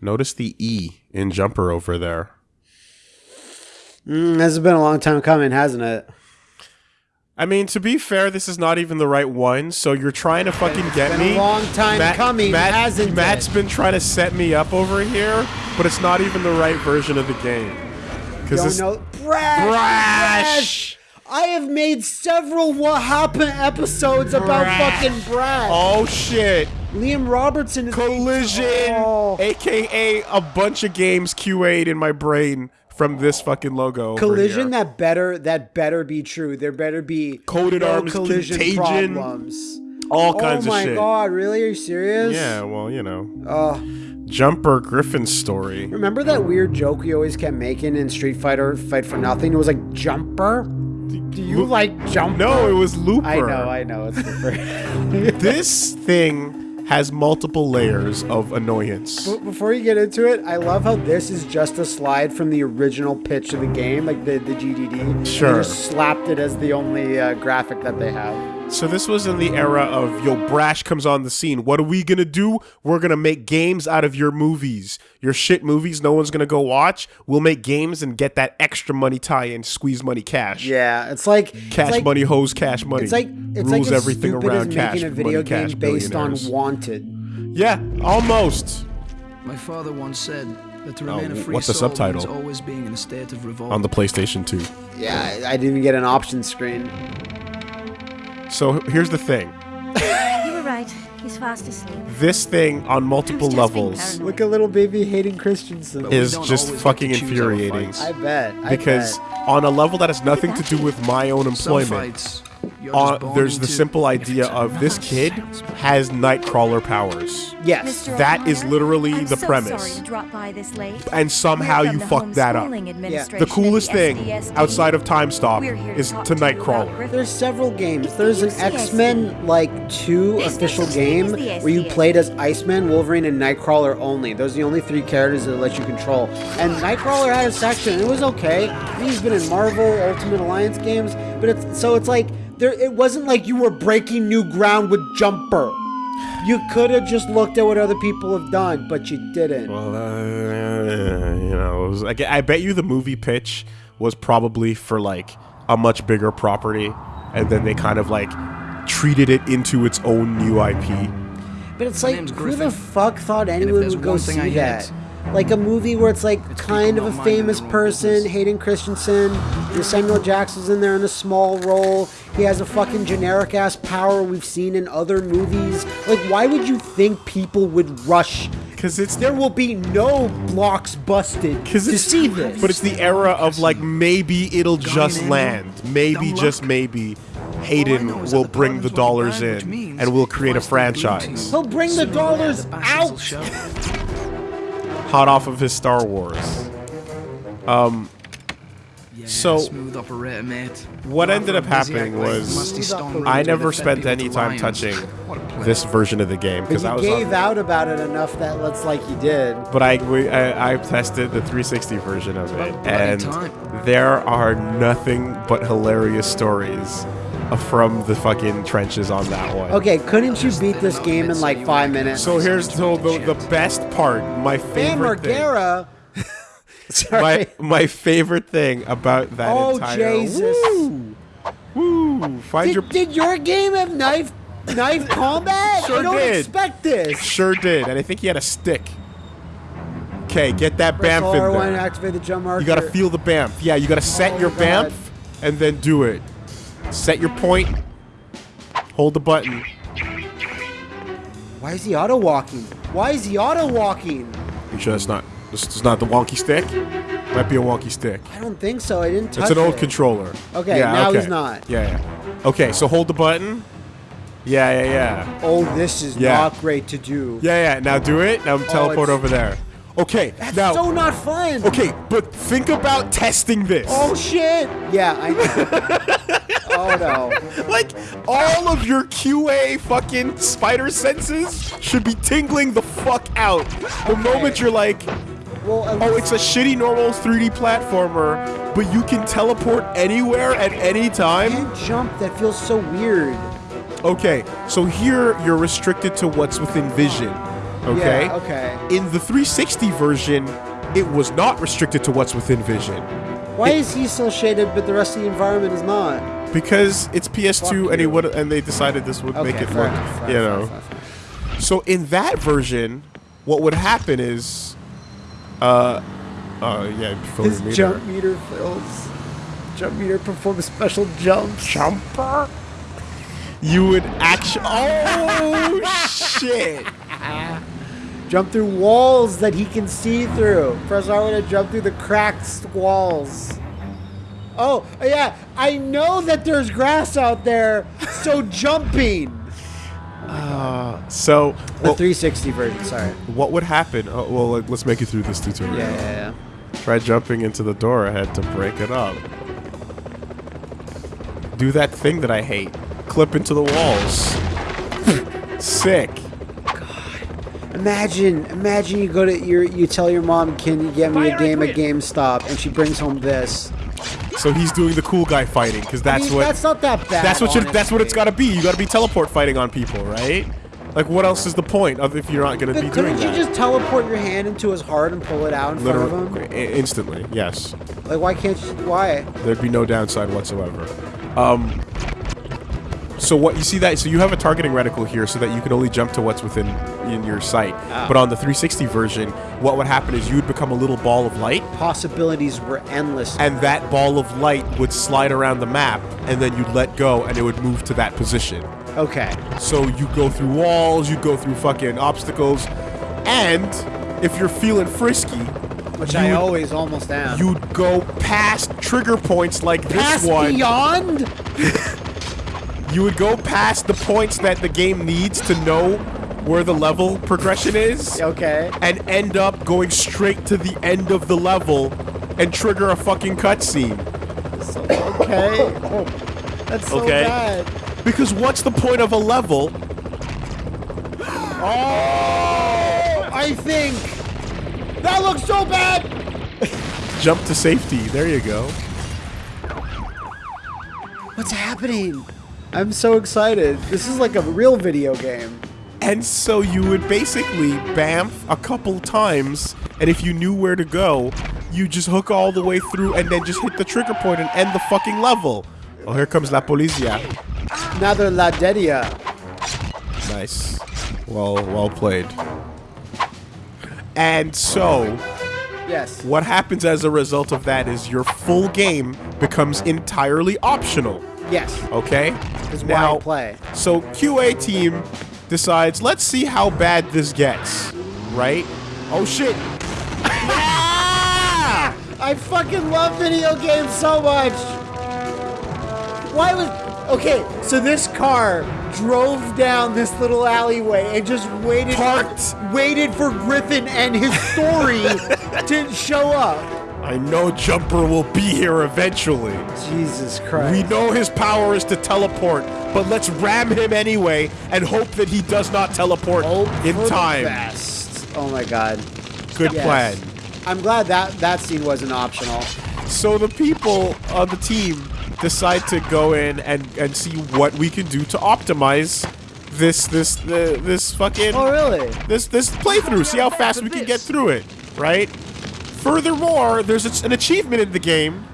Notice the E in jumper over there. Mm, this has been a long time coming, hasn't it? I mean, to be fair, this is not even the right one, so you're trying to fucking get been me. a long time coming, Matt, hasn't Matt's it? been trying to set me up over here, but it's not even the right version of the game. Because this know. Brash! Brash! I have made several What Happened episodes about Brash. fucking Brash. Oh shit! Liam Robertson is Collision, Oh. aka a bunch of games QA'd in my brain from this fucking logo. Collision that better that better be true. There better be Coded no Arms, collision Contagion, problems. all kinds oh of shit. Oh my god, really? Are you serious? Yeah, well, you know, Uh, Jumper Griffin's story. remember that weird joke we always kept making in Street Fighter Fight for Nothing? It was like jumper. Do you like jumper? No, it was Looper. I know, I know. It's super. this thing has multiple layers of annoyance. But Before you get into it, I love how this is just a slide from the original pitch of the game, like the, the GDD. Sure. They just slapped it as the only uh, graphic that they have. So this was in the era of yo Brash comes on the scene. What are we gonna do? We're gonna make games out of your movies, your shit movies. No one's gonna go watch. We'll make games and get that extra money tie-in, squeeze money, cash, Yeah, it's like cash it's like, money, hose, cash money. It's like it's rules like everything stupid around as cash making a video money, cash game based on. Wanted. Yeah, almost My father once said that to Oh, remain a free what's the soul subtitle? always being in a state of revolt. on the PlayStation 2. Yeah, I, I didn't even get an option screen. So here's the thing. You were right. He's fast asleep. This thing on multiple levels paranoid. Look at little baby Hayden Christensen. Is just fucking to choose our infuriating. I bet. I because bet. on a level that has nothing to do with my own Some employment, fights, you're uh, there's the simple idea of this kid has Nightcrawler powers. yes. Mr. That is literally I'm the so premise. Sorry to drop by this late. And somehow you from fucked that up. Homeschooling The coolest the thing SDSD. outside of Time Stop We're here is talk to Nightcrawler. There's several games. It's There's the an X Men like two There's official such thing as game where you played as Iceman, Wolverine, and Nightcrawler only. Those are the only three characters that let you control. And Nightcrawler had a section. It was okay. He's been in Marvel Ultimate Alliance games, but it's so it's like there. It wasn't like you were breaking new ground with Jumper. You could have just looked at what other people have done, but you didn't. Well, uh, you know, it was, like, I bet you the movie pitch was probably for like a much bigger property, and then they kind of like treated it into its own new IP. But it's My like, who the fuck thought anyone would go see I hate, that? Like a movie where it's like It's kind of a famous person, business. Hayden Christensen, and Samuel Jackson's in there in a small role. He has a fucking generic ass power we've seen in other movies. Like, why would you think people would rush? Because it's There will be no blocks busted Cause to it's, see this. But it's the era of like maybe it'll Guardian just Angel, land. Maybe dumb just luck. maybe Hayden will the bring the dollars the brand, which in and we'll create a franchise. He'll bring the sooner or later dollars the bastards out. show. Hot off of his Star Wars. Um, yeah, So- smooth operator, mate. What Rather ended up happening was I rooms I where never spent any time lions. touching What a pleasure. this version of the game because I was gave out about it enough that looks like you did. but I, we, I I tested the 360 version of it, and time. there are nothing but hilarious stories from the fucking trenches on that one. Okay, couldn't you beat this game in like five minutes? So here's so the, the best part, my favorite thing. Margera. Sorry. My my favorite thing about that Oh, entire Jesus. Woo, woo, find your Did, did your game have knife knife combat? Sure I don't did. expect this. sure did, and I think he had a stick. Okay, get that Press bamf in R1 to there. activate the jump marker. You gotta feel the bamf. Yeah, you gotta set Oh, your God. bamf and then do it. Set your point. Hold the button. Why is he auto walking? Why is he auto walking? You sure that's not this is not the wonky stick? Might be a wonky stick. I don't think so. I didn't touch It's an old it. controller. Okay, yeah, now okay. he's not. Yeah, yeah. Okay, so hold the button. Yeah, yeah, yeah. Oh, this is Yeah. not great to do. Yeah, yeah. Now do it. Now oh, teleport it's- over there. Okay. That's now. so not fun. okay, but think about testing this. Oh shit. Yeah, I know. oh no. Like all of your QA fucking spider senses should be tingling the fuck out the moment you're like, Well, oh, it's a shitty normal 3D platformer, but you can teleport anywhere at any time. can't jump. That feels so weird. Okay, so here you're restricted to what's within vision. Okay. Yeah, okay. In the 360 version, it was not restricted to what's within vision Why is he still shaded, but the rest of the environment is not? because it's PS2 Fuck and he you. would and they decided this would Okay, make it look, enough, you know. fair enough, fair enough. So in that version, what would happen is, uh, uh, yeah, His meter. jump meter fills. Jump meter performs special jumps. jumper. You would actually. Oh shit! Jump through walls that he can see through. Press R to jump through the cracked walls. Oh, yeah. I know that there's grass out there, so jumping. Uh, So, The well, 360 version, sorry. what would happen? Oh, well, like, let's make it through this tutorial. Yeah, yeah, yeah. Try jumping into the door ahead to break it up. Do that thing that I hate. Clip into the walls. Sick. Imagine, imagine you go to your, you tell your mom, "Can you get me a game at GameStop?" and she brings home this. So he's doing the cool guy fighting because I that's mean, what That's not that bad. that's what you that's what it's honestly. got to be. You got to be teleport fighting on people, right? Like what else is the point of if you're not going to be But doing couldn't you just teleport your hand into his heart and pull it out in front of him? i- instantly, yes. Like, why can't you? Why? There'd be no downside whatsoever. Um, so what you see that so you have a targeting reticle here so that you can only jump to what's within in your sight. Ah. But on the 360 version, what would happen is you would become a little ball of light, Possibilities were endless. and that ball of light would slide around the map, and then you'd let go, and it would move to that position. Okay. So you go through walls, you go through fucking obstacles, and if you're feeling frisky, Which I always almost am. you'd go past trigger points like this one. beyond? You would go past the points that the game needs to know where the level progression is, Okay. and end up going straight to the end of the level and trigger a fucking cutscene. So, okay. Oh, that's so Okay. bad. Because what's the point of a level? Oh, I think that looks so bad. Jump to safety. There you go. What's happening? I'm so excited. This is like a real video game. And so you would basically bamf a couple times, and if you knew where to go, you just hook all the way through and then just hit the trigger point and end the fucking level. Oh, here comes La Policia. Another La Dedia. Nice. Well, well played. And so, Yes. what happens as a result of that is your full game becomes entirely optional. Yes. Okay? Is why I play. So QA team decides, let's see how bad this gets. Right? Oh shit. Ah! I fucking love video games so much. Why was okay? So this car drove down this little alleyway and just waited, Parked. waited for Griffin and his story to show up. I know Jumper will be here eventually. Jesus Christ! We know his power is to teleport, but let's ram him anyway and hope that he does not teleport Hope in for the time. best. Oh my God! Good Yes. plan. I'm glad that that scene wasn't optional. So the people on the team decide to go in and, and see what we can do to optimize this this uh, this fucking Oh really? this this playthrough. See how fast we can get through it, right? Furthermore, there's an achievement in the game,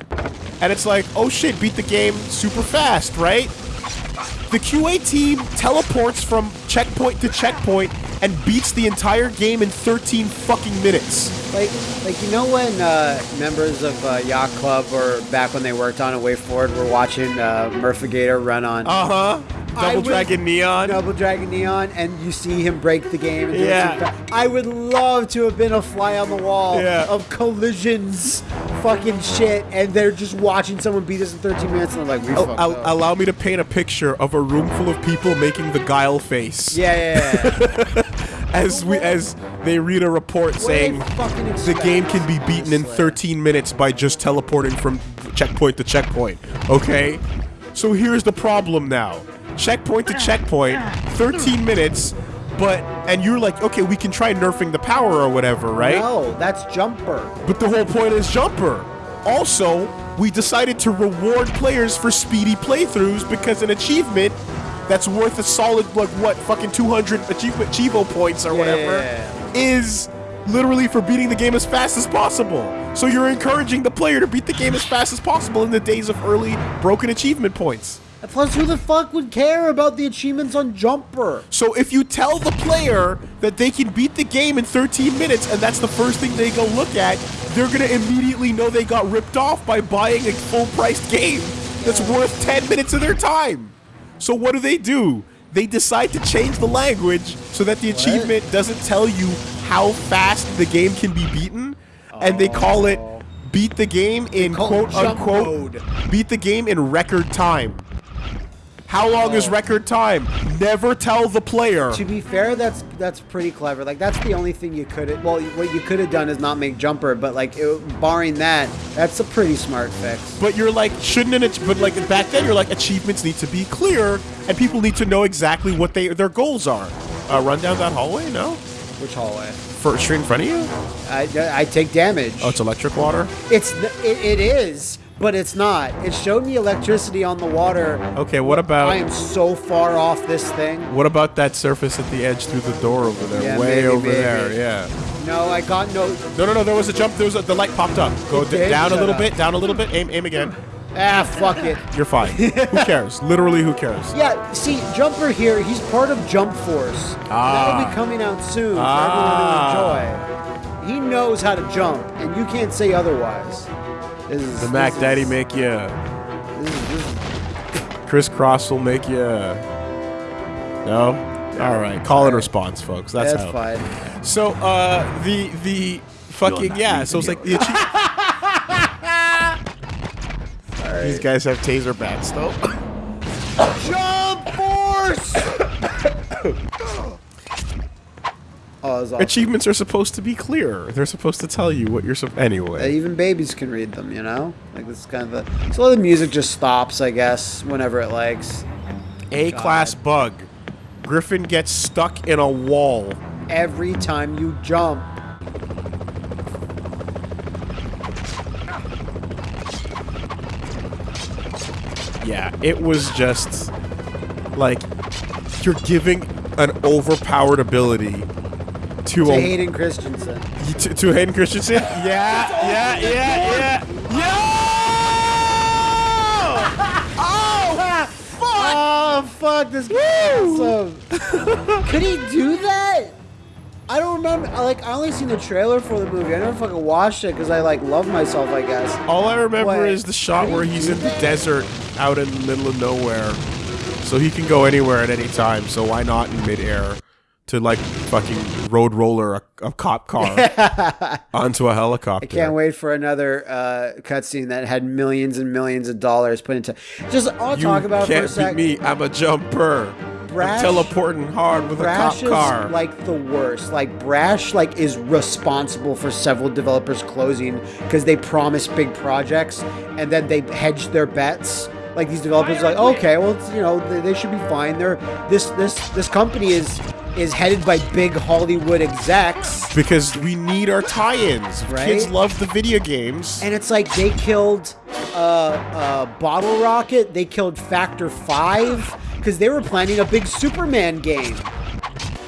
and it's like, oh shit, beat the game super fast, right? The QA team teleports from checkpoint to checkpoint and beats the entire game in 13 fucking minutes. Like, like you know when uh, members of uh, Yacht Club or back when they worked on a WayForward were watching uh, Murphagator run on Uh huh. I Double Dragon Neon. Double Dragon Neon, and you see him break the game. And Yeah. I would love to have been a fly on the wall Yeah. of collisions, fucking shit, and they're just watching someone beat us in 13 minutes, and they're like, we Oh, fucked up. allow me to paint a picture of a room full of people making the guile face yeah, yeah, yeah. as we as they read a report What saying the game can be beaten in 13 minutes by just teleporting from checkpoint to checkpoint. Okay? So here's the problem now. Checkpoint to checkpoint, 13 minutes, but and you're like, okay, we can try nerfing the power or whatever, right? No, that's Jumper. But the whole point is jumper. Also, we decided to reward players for speedy playthroughs because an achievement that's worth a solid like what fucking 200 achievement Chivo points or whatever is literally for beating the game as fast as possible. So you're encouraging the player to beat the game as fast as possible in the days of early broken achievement points. Plus, who the fuck would care about the achievements on Jumper? So if you tell the player that they can beat the game in 13 minutes and that's the first thing they go look at, they're gonna immediately know they got ripped off by buying a full-priced game that's worth 10 minutes of their time. So what do they do? They decide to change the language so that the achievement doesn't tell you how fast the game can be beaten, and they call it oh. beat the game in quote-unquote beat the game in record time. How long is record time? Never tell the player. To be fair, that's that's pretty clever. Like that's the only thing you could well, what you could have done is not make Jumper, but like it, barring that, that's a pretty smart fix. But you're like, shouldn't ach- but like back then you're like achievements need to be clear and people need to know exactly what they their goals are. Uh, run down that hallway? No, Which hallway? First, straight in front of you. I, I take damage. Oh, it's electric water. It's it, it is, but it's not. It showed me electricity on the water. Okay, what about I am so far off this thing. what about that surface at the edge through the door over there? Yeah, Way maybe, over maybe. there. Yeah. No, I got no. No, no, no. There was a jump. There was a, the light popped up. Go d- down a little up. bit. Down a little bit. Aim, aim again. Ah, fuck it. You're fine. who cares? Literally, who cares? Yeah, see, Jumper here, he's part of Jump Force. Ah. That'll Ah. be coming out soon Ah. everyone to enjoy. He knows how to jump, and you can't say otherwise. This is, The Mac this Daddy is, make you. This is, this is, Kris Kross will make you. No. All right. Call and response, folks. That's, that's how. fine. So, uh, the the fucking yeah. So it's like the achie- These guys have taser bats, though. Jump Force! oh, awesome. Achievements are supposed to be clear. They're supposed to tell you what you're. So- Uh, anyway. even babies can read them, you know? Like, this is kind of the. So the music just stops, I guess, whenever it likes. A class bug. Griffin gets stuck in a wall. Every time you jump. Yeah, it was just like you're giving an overpowered ability to To a Hayden Christensen. to, to Hayden Christensen. Yeah, yeah, yeah, yeah. Yo! Oh, oh, fuck! Oh fuck! This guy's awesome. Could he do that? I don't remember. I, Like I only seen the trailer for the movie. I never fucking watched it because I like love myself. I guess. All I remember is the shot where he's in the desert out in the middle of nowhere. So he can go anywhere at any time. So why not in midair to like fucking road roller a, a cop car onto a helicopter? I can't wait for another uh, cutscene that had millions and millions of dollars put into. Just I'll You talk about it for a can't sec. beat me. I'm a jumper. Brash- I'm teleporting hard with Brash a cop car. is like the worst. Like Brash, like is responsible for several developers closing because they promise big projects and then they hedge their bets. Like these developers, are like okay, well, it's, you know, they, they should be fine. They're this this this company is is headed by big Hollywood execs, because we need our tie-ins. Right? Kids love the video games. and it's like they killed uh, uh, Bottle Rocket. They killed Factor Five because they were planning a big Superman game.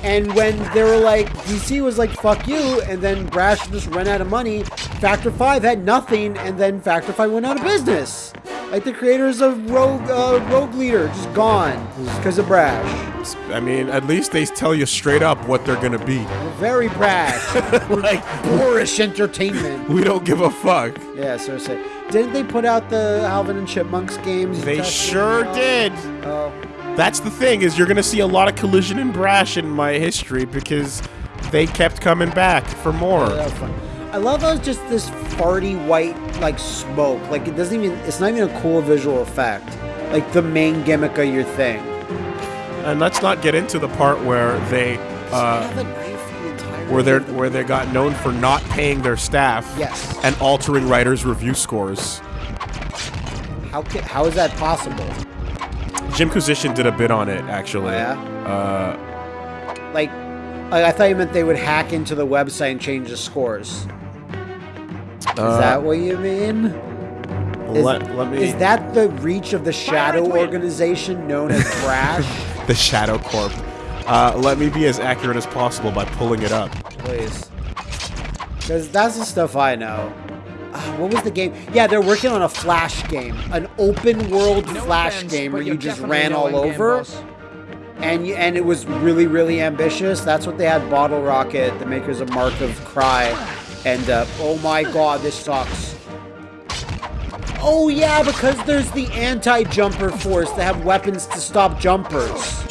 And when they were like, DC was like, fuck you, and then Brash just ran out of money, Factor 5 had nothing, and then Factor 5 went out of business. Like the creators of Rogue uh, Rogue Leader, just gone because of Brash. I mean, at least they tell you straight up what they're gonna be. We're very Brash. like Boorish entertainment. we don't give a fuck. Yeah, seriously. Didn't they put out the Alvin and Chipmunks games? They sure did. Oh. That's the thing is you're gonna see a lot of collision and brash in my history because they kept coming back for more. That was fun. I love how it's just this farty white like smoke. Like it doesn't even. It's not even a cool visual effect. Like the main gimmick of your thing. And let's not get into the part where they uh, have a knife the entire where they way of the- where they got known for not paying their staff Yes. and altering writers' review scores. How ca- how is that possible? Jimquisition did a bit on it actually. Oh, yeah? Uh, Like, I, I thought you meant they would hack into the website and change the scores. Is Uh, that what you mean? Is, Let- let me- is that the reach of the shadow Fire at will. organization known as Brash? the Shadow Corp. Uh, let me be as accurate as possible by pulling it up. Please. Because that's the stuff I know. Uh, what was the game? Yeah, they're working on a Flash game. An open world No Flash offense, game where you're just ran all over. And, you, and it was really, really ambitious. That's what they had Bottle Rocket, the makers of Mark of Kri. And, uh, oh my god, this sucks. Oh yeah, because there's the anti-jumper force that have weapons to stop jumpers.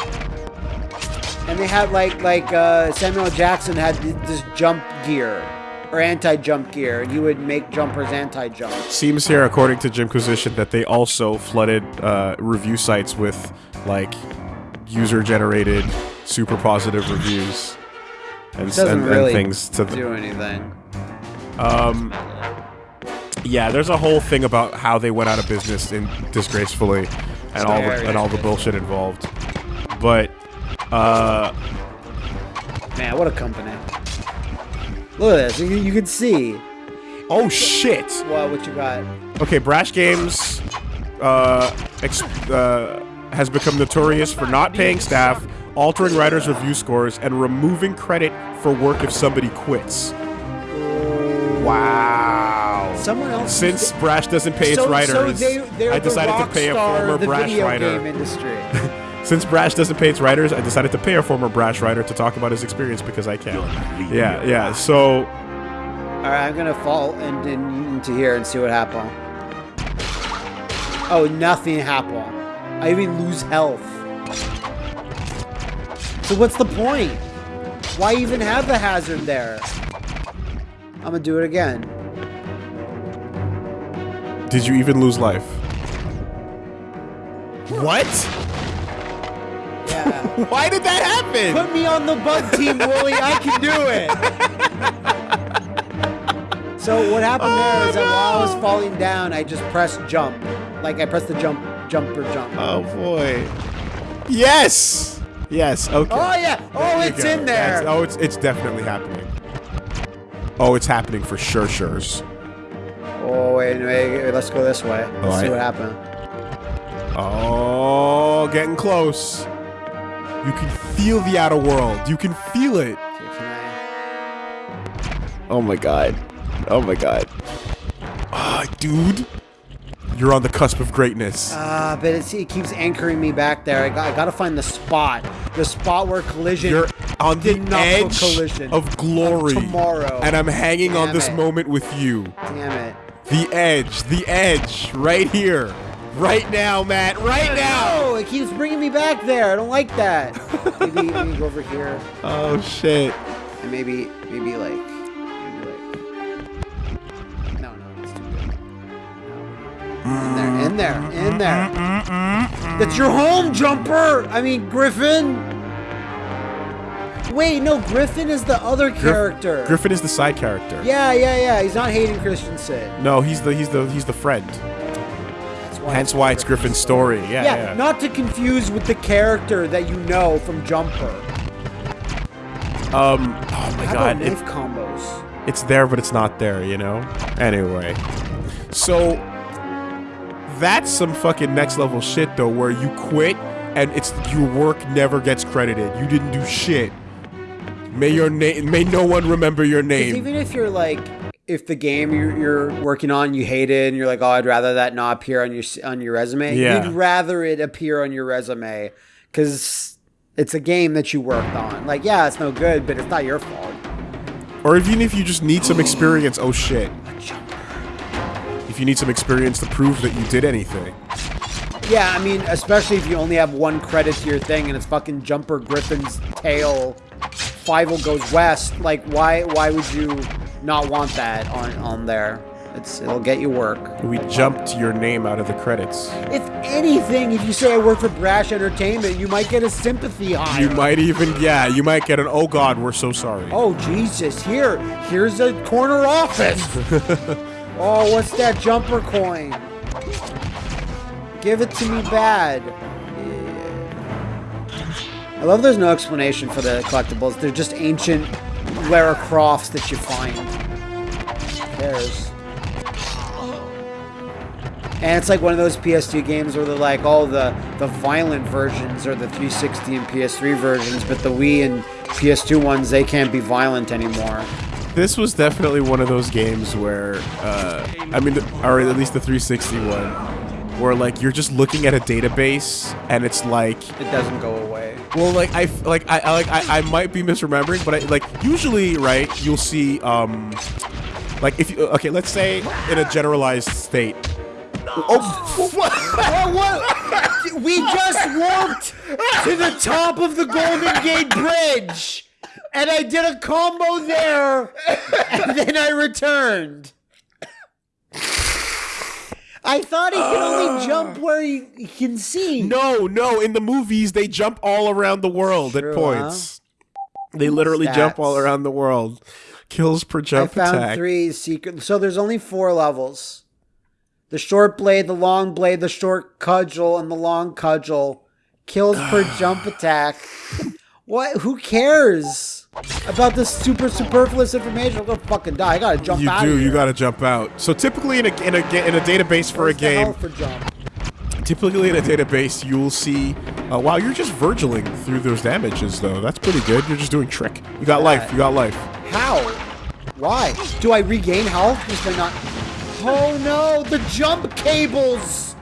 And they had like like uh, Samuel Jackson had this jump gear or anti-jump gear, and he would make jumpers anti-jump. Seems here, according to Jimquisition, that they also flooded uh, review sites with like user-generated, super positive reviews and, and, and things to do anything. Um, yeah, there's a whole thing about how they went out of business in disgracefully, and all the, and all the bullshit involved. But uh, Man, what a company! Look at this. You, you can see. oh shit. What what you got? Okay, Brash Games uh, ex- uh, has become notorious for not paying staff, altering writers' review scores, and removing credit for work if somebody quits. Wow. Someone else. Since Brash doesn't pay its so, writers, so they, I decided the to pay a former Brash video writer. Since Brash doesn't pay its writers, I decided to pay a former Brash writer to talk about his experience because I can. Yeah, yeah. So, All right, I'm gonna fall in, in, into here and see what happens. Oh, nothing happened. I even lose health. So what's the point? Why even have the hazard there? I'm gonna do it again. Did you even lose life? What? Yeah. Why did that happen? Put me on the bug team, Wooly. I can do it. So what happened there oh, is that while I was falling down, I just pressed jump. Like I pressed the jump, jumper jump. Oh boy. Yes. Yes. Okay. Oh yeah. Oh, There it's in there. That's- oh, it's it's definitely happening. Oh, it's happening for sure. Sure's. Oh wait, wait, let's go this way. Let's see what happened. Oh, getting close. You can feel the outer world. You can feel it. Okay, can I? Oh my god. Oh my god. Ah, dude. You're on the cusp of greatness. Ah, but it's, it keeps anchoring me back there. I got, I got to find the spot, the spot where collision. You're on the edge collision of glory. tomorrow. And I'm hanging on this it. moment with you. Damn it! The edge. The edge. Right here. Right now, Matt. Right now. No, it keeps bringing me back there. I don't like that. maybe, maybe go over here, Oh, shit. and maybe, maybe like, maybe like. No, no, it's too good. No. In there, in there, in there. That's your home, jumper. I mean, Griffin. Wait, no, Griffin is the other character. Griffin is the side character. Yeah, yeah, yeah. He's not Hayden Christensen. No, he's the he's the he's the friend. That's why Hence why it's Griffin's story. Yeah, Yeah, yeah. not to confuse with the character that you know from Jumper. um. Oh my How god. about It, knife combos? it's there, but it's not there. You know. Anyway, so that's some fucking next level shit though, where you quit and it's your work never gets credited. You didn't do shit. May your name. May no one remember your name. even if you're like, if the game you're, you're working on you hate it and you're like, oh, I'd rather that not appear on your on your resume. Yeah. You'd rather it appear on your resume because it's a game that you worked on. Like, yeah, it's no good, but it's not your fault. Or even if you just need some experience. Oh shit. If you need some experience to prove that you did anything. Yeah, I mean, especially if you only have one credit to your thing and it's fucking Jumper Griffin's tale. Fievel goes west. Like, why? Why would you not want that on on there? It's it'll get you work. We jumped your name out of the credits. If anything, if you say I work for Brash Entertainment, you might get a sympathy hire. You might even, yeah, you might get an, oh god, we're so sorry. Oh Jesus! Here, here's a corner office. oh, what's that jumper coin? Give it to me bad. I love there's no explanation for the collectibles. They're just ancient Lara Crofts that you find. There's. And it's like one of those PS2 games where they're like, all the the violent versions are the 360 and PS3 versions, but the Wii and PS2 ones they can't be violent anymore. This was definitely one of those games where, uh, I mean, or at least the 360 one, where like you're just looking at a database and it's like It doesn't go away. Well, like I like I, like I, I might be misremembering, but I, like usually, right? You'll see um, like if you okay, let's say in a generalized state. Oh, what? What, what? We just walked to the top of the Golden Gate Bridge, and I did a combo there, and then I returned. I thought he could only ah. jump where he, he can see. No, no. In the movies, they jump all around the world True, at points. They literally Stats. jump all around the world. Kills per jump I found attack. three secret. So there's only four levels: the short blade, the long blade, the short cudgel, and the long cudgel. Kills per jump attack. What? Who cares about this super superfluous information? I'm gonna fucking die. I gotta jump You out. You do. You gotta jump out. So typically in a in a in a database for a Where's game, for jump? typically in a database, you'll see. Uh, wow, you're just virgiling through those damages, though. That's pretty good. You're just doing trick. You got life. You got life. How? Why? Do I regain health just by not? Oh no! The jump cables.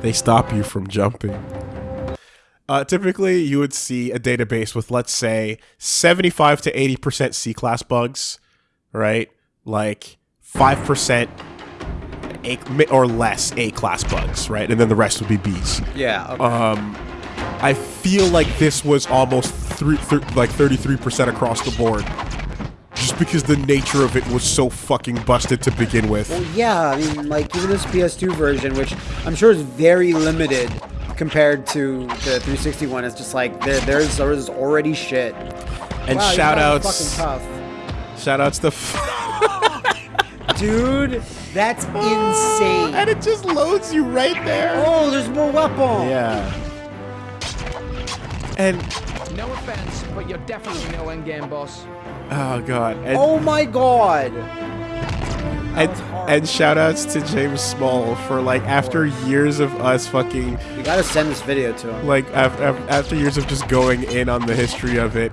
They stop you from jumping. Uh, typically, you would see a database with, let's say, 75 to 80% C class bugs, right? Like 5% A or less A class bugs, right? And then the rest would be Bs. Yeah. Okay. Um, I feel like this was almost three, thir- like 33% across the board. Just because the nature of it was so fucking busted to begin with. Well, yeah, I mean, like even this PS2 version, which I'm sure is very limited compared to the 360 one, it's just like there, there's there's already shit. And wow, shout outs, fucking shout outs to. F- dude. That's oh, insane. and it just loads you right there. Oh, there's more weapon. Yeah. And No offense, but you're definitely no endgame boss. oh god. And, Oh my god. And, and shout outs to James Small for like after years of us fucking You gotta send this video to him. like after, after years of just going in on the history of it,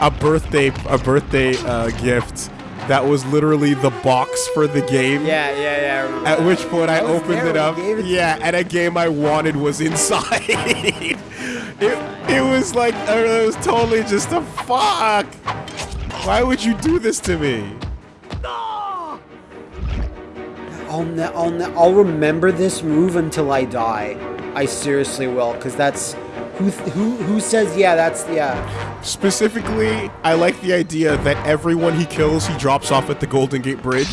a birthday a birthday uh, gift that was literally the box for the game. Yeah, yeah, yeah. At which point I I opened it up. it Yeah, and a game I wanted was inside. it, it was like it was totally just a fuck. Why would you do this to me? I'll, I'll, I'll remember this move until I die. I seriously will, because that's who th- who who says yeah. That's yeah. Specifically, I like the idea that everyone he kills, he drops off at the Golden Gate Bridge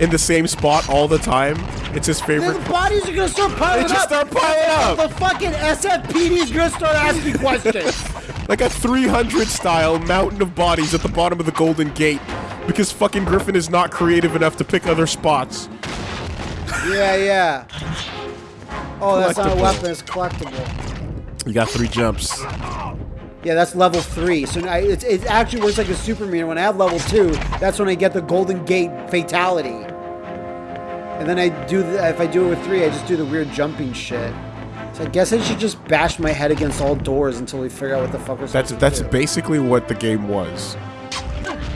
in the same spot all the time. It's his favorite. the bodies are gonna start piling They just up. start piling up. The fucking SFPD is gonna start asking questions. Like a 300 style mountain of bodies at the bottom of the Golden Gate because fucking Griffin is not creative enough to pick other spots. Yeah, yeah. Oh, that's not a weapon. It's collectible. You got three jumps. Yeah, that's level three. So now it's, it actually works like a super meter. When I have level two, that's when I get the Golden Gate fatality. And then I do the, if I do it with three, I just do the weird jumping shit. So I guess I should just bash my head against all doors until we figure out what the fuck we're That's that's do. basically what the game was.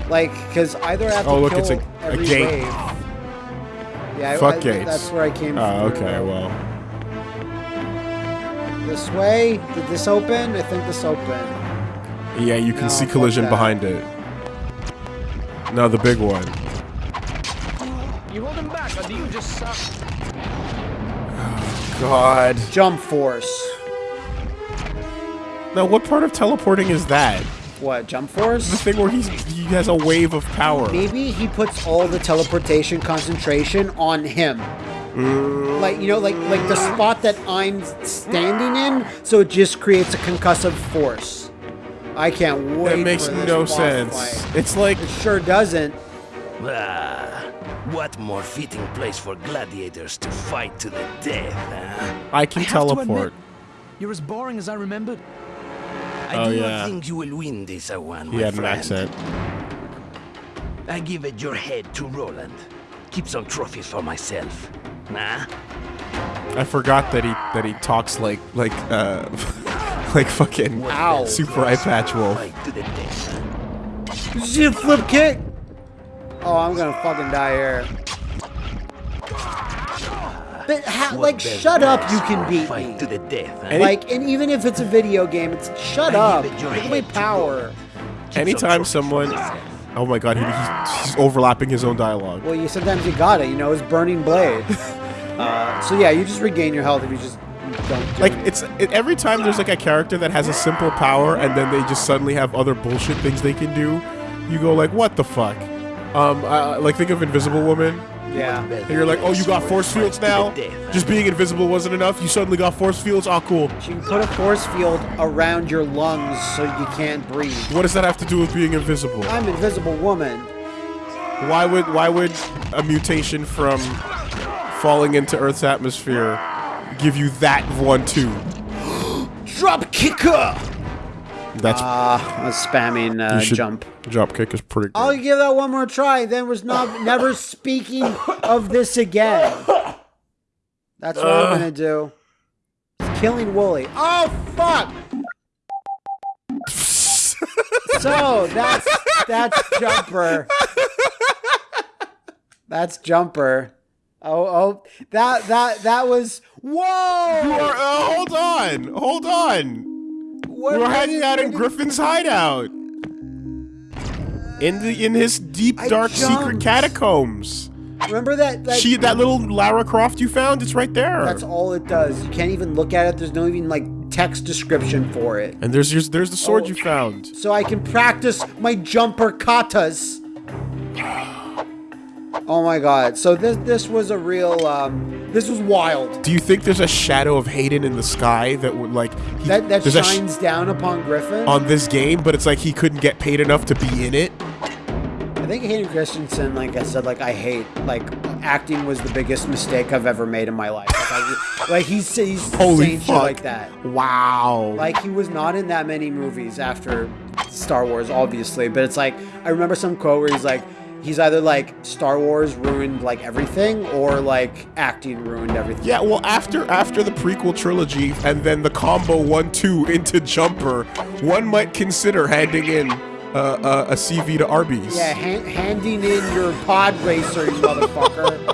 Like, because either I have to Oh, look, it's a- a gate. wave. Yeah, Fuck I, gates. That's where I came Oh, from. okay, well. This way? Did this open? I think this opened. Yeah, you can No, see collision behind it. No, the big one. You hold him back, or do you just suck? God. Jump force. Now, what part of teleporting is that? What? Jump The force? thing where he's he has a wave of power. Maybe he puts all the teleportation concentration on him. Mm. Like you know, like like the spot that I'm standing in, so it just creates a concussive force. I can't wait. That makes for this no boss sense. fight. It's like It sure doesn't. Ah, what more fitting place for gladiators to fight to the death, huh? I can I teleport. admit, you're as boring as I remembered. I Oh, do yeah. not think you will win this uh, one, He my had an friend. accent. I give it your head to Roland. Keep some trophies for myself. huh? I forgot that he that he talks like like uh like fucking Ow. super eye patch wolf. Fight to the death. Did you flip kick? Oh, I'm gonna fucking die here. But ha- What like, shut up, you can for beat me. to the death. Huh? Any- Like, and even if it's a video game, it's shut up. give it your Look at my power. Anytime someone, oh my god, he, he's, he's overlapping his own dialogue. Well, you sometimes you got it. You know, it's burning blade. uh, so yeah, you just regain your health if you just don't. Do Like it. it's it, every time there's like a character that has a simple power and then they just suddenly have other bullshit things they can do, you go like, what the fuck? Um, uh, like think of Invisible Woman. Yeah. And you're like, oh, you got force fields now? Just being invisible wasn't enough. You suddenly got force fields. Oh, cool. You can put a force field around your lungs so you can't breathe. What does that have to do with being invisible? I'm Invisible Woman. Why would why would a mutation from falling into Earth's atmosphere give you that one too? Drop kicker. That's Ah, I spamming uh, should- jump. Drop kick is pretty good. I'll give that one more try. Then was not never speaking of this again. That's what I'm gonna do. It's killing Wooly. Oh fuck! so that's that's Jumper. That's Jumper. Oh oh that that that was You whoa! are- uh, hold on, hold on. What- We're hanging out in Griffin's hideout. In the in his deep I dark secret catacombs. Remember that? that She that little Lara Croft you found, it's right there. That's all it does. You can't even look at it. There's no even like text description for it. and there's your, there's the sword Oh. you found. So I can practice my jumper katas. Oh my god. So this this was a real um this was wild. Do you think there's a shadow of Hayden in the sky that would like he, That that a sh- shines down upon Griffin. on this game, but it's like he couldn't get paid enough to be in it? I think Hayden Christensen, like I said, like I hate like acting was the biggest mistake I've ever made in my life. Like, I, like he's he's Holy saying shit fuck. like that. Wow. Like he was not in that many movies after Star Wars, obviously. But it's like I remember some quote where he's like, he's either like Star Wars ruined like everything, or like acting ruined everything. Yeah, well, after after the prequel trilogy and then the combo one two into Jumper, one might consider handing in uh, uh, a CV to Arby's. Yeah, hand, handing in your pod racer, you motherfucker.